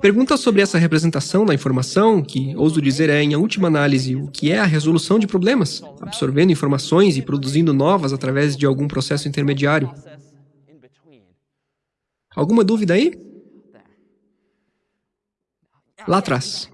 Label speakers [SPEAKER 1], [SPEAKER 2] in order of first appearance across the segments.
[SPEAKER 1] Perguntas sobre essa representação da informação, que ouso dizer é, em última análise, o que é a resolução de problemas, absorvendo informações e produzindo novas através de algum processo intermediário. Alguma dúvida aí? Lá atrás.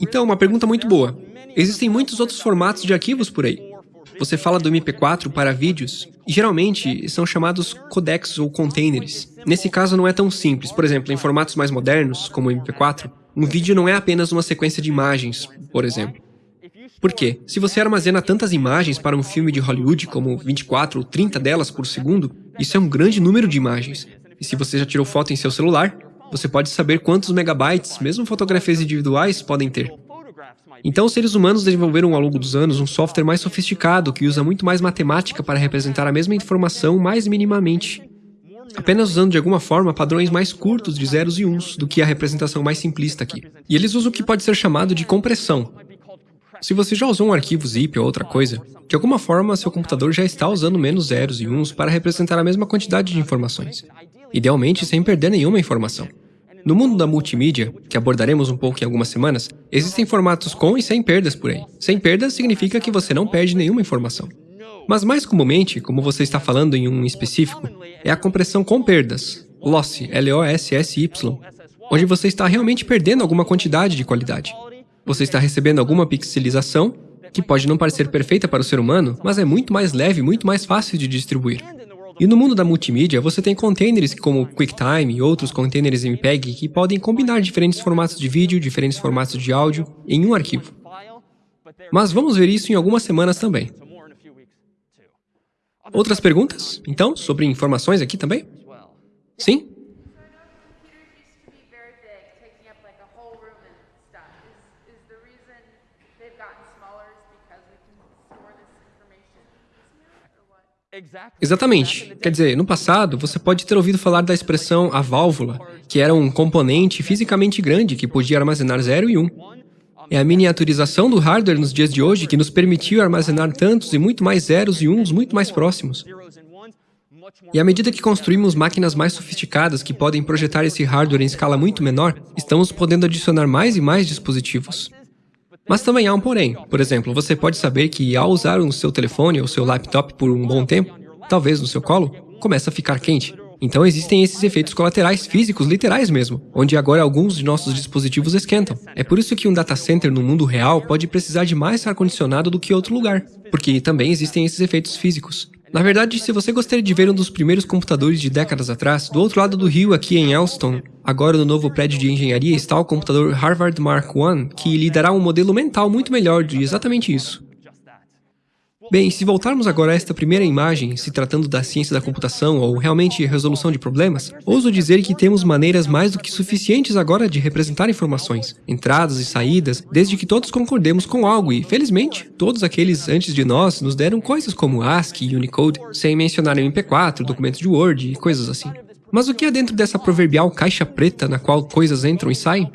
[SPEAKER 1] Então, uma pergunta muito boa. Existem muitos outros formatos de arquivos por aí. Você fala do MP4 para vídeos, e geralmente são chamados codecs ou containers. Nesse caso não é tão simples. Por exemplo, em formatos mais modernos, como o MP4, um vídeo não é apenas uma sequência de imagens, por exemplo. Por quê? Se você armazena tantas imagens para um filme de Hollywood, como 24 ou 30 delas por segundo, isso é um grande número de imagens. E se você já tirou foto em seu celular, você pode saber quantos megabytes, mesmo fotografias individuais, podem ter. Então, os seres humanos desenvolveram ao longo dos anos um software mais sofisticado que usa muito mais matemática para representar a mesma informação mais minimamente, apenas usando de alguma forma padrões mais curtos de zeros e uns do que a representação mais simplista aqui. E eles usam o que pode ser chamado de compressão. Se você já usou um arquivo zip ou outra coisa, de alguma forma seu computador já está usando menos zeros e uns para representar a mesma quantidade de informações, idealmente sem perder nenhuma informação. No mundo da multimídia, que abordaremos um pouco em algumas semanas, existem formatos com e sem perdas por aí. Sem perdas significa que você não perde nenhuma informação. Mas mais comumente, como você está falando em um específico, é a compressão com perdas, loss, L-O-S-S-Y, onde você está realmente perdendo alguma quantidade de qualidade. Você está recebendo alguma pixelização, que pode não parecer perfeita para o ser humano, mas é muito mais leve muito mais fácil de distribuir. E no mundo da multimídia, você tem containers como QuickTime e outros containers MPEG que podem combinar diferentes formatos de vídeo, diferentes formatos de áudio em um arquivo. Mas vamos ver isso em algumas semanas também. Outras perguntas, então, sobre informações aqui também? Sim? Exatamente. Quer dizer, no passado, você pode ter ouvido falar da expressão a válvula, que era um componente fisicamente grande que podia armazenar 0 e 1. Um. É a miniaturização do hardware nos dias de hoje que nos permitiu armazenar tantos e muito mais zeros e uns muito mais próximos. E à medida que construímos máquinas mais sofisticadas que podem projetar esse hardware em escala muito menor, estamos podendo adicionar mais e mais dispositivos. Mas também há um porém. Por exemplo, você pode saber que ao usar o seu telefone ou seu laptop por um bom tempo, talvez no seu colo, começa a ficar quente. Então existem esses efeitos colaterais físicos literais mesmo, onde agora alguns de nossos dispositivos esquentam. É por isso que um data center no mundo real pode precisar de mais ar-condicionado do que outro lugar, porque também existem esses efeitos físicos. Na verdade, se você gostaria de ver um dos primeiros computadores de décadas atrás, do outro lado do rio aqui em Elston, agora no novo prédio de engenharia está o computador Harvard Mark I, que lhe dará um modelo mental muito melhor de exatamente isso. Bem, se voltarmos agora a esta primeira imagem, se tratando da ciência da computação ou realmente resolução de problemas, ouso dizer que temos maneiras mais do que suficientes agora de representar informações, entradas e saídas, desde que todos concordemos com algo e, felizmente, todos aqueles antes de nós nos deram coisas como ASCII e Unicode, sem mencionar MP4, documentos de Word e coisas assim. Mas o que há dentro dessa proverbial caixa preta na qual coisas entram e saem?